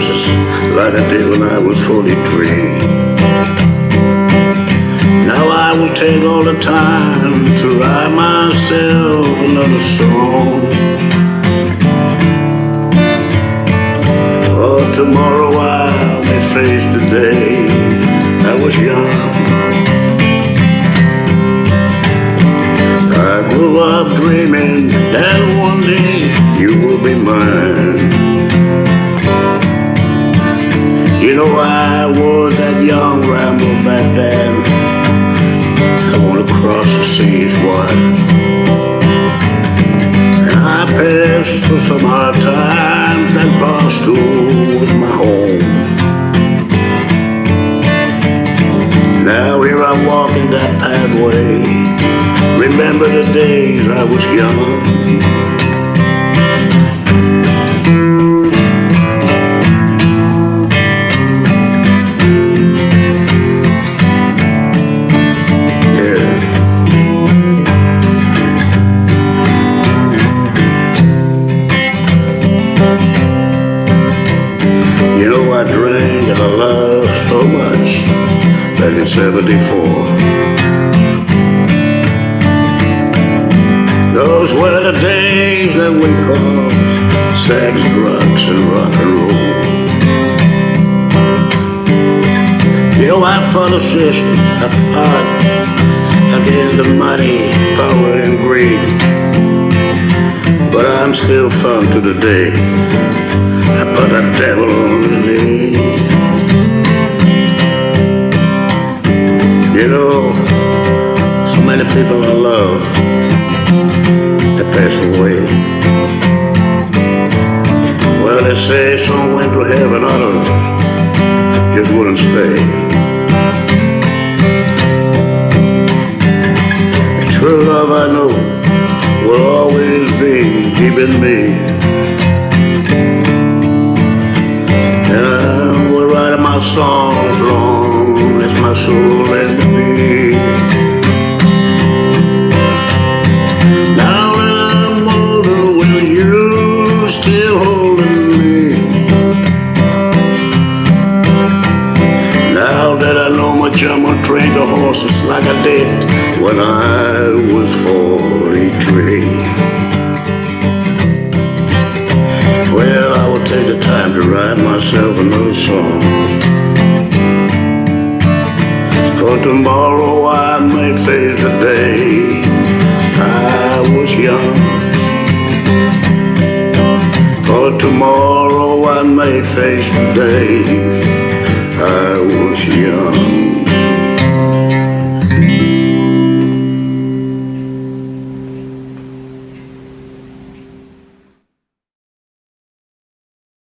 like I did when I was 43. Now I will take all the time to write myself another song. For tomorrow I may face the day I was young. I grew up dreaming that young ramble back then. I wanna cross the seas wide. And I passed through some hard times. That bar stool was my home. Now here I walk in that pathway. Remember the days I was young. I drank and I loved so much back in 74. Those were the days that we called sex, drugs, and rock and roll. You know I system, I fought against the money, power, and greed. But I'm still fun to the day. I put a devil many people I love, they passed away. Well, they say some went to heaven, others just wouldn't stay. And true love I know will always be deep in me. And I will write my songs long as my soul let I know my jump on trains or horses like I did when I was 43. Well, I will take the time to write myself another song. For tomorrow I may face the day I was young. For tomorrow I may face the day I was young.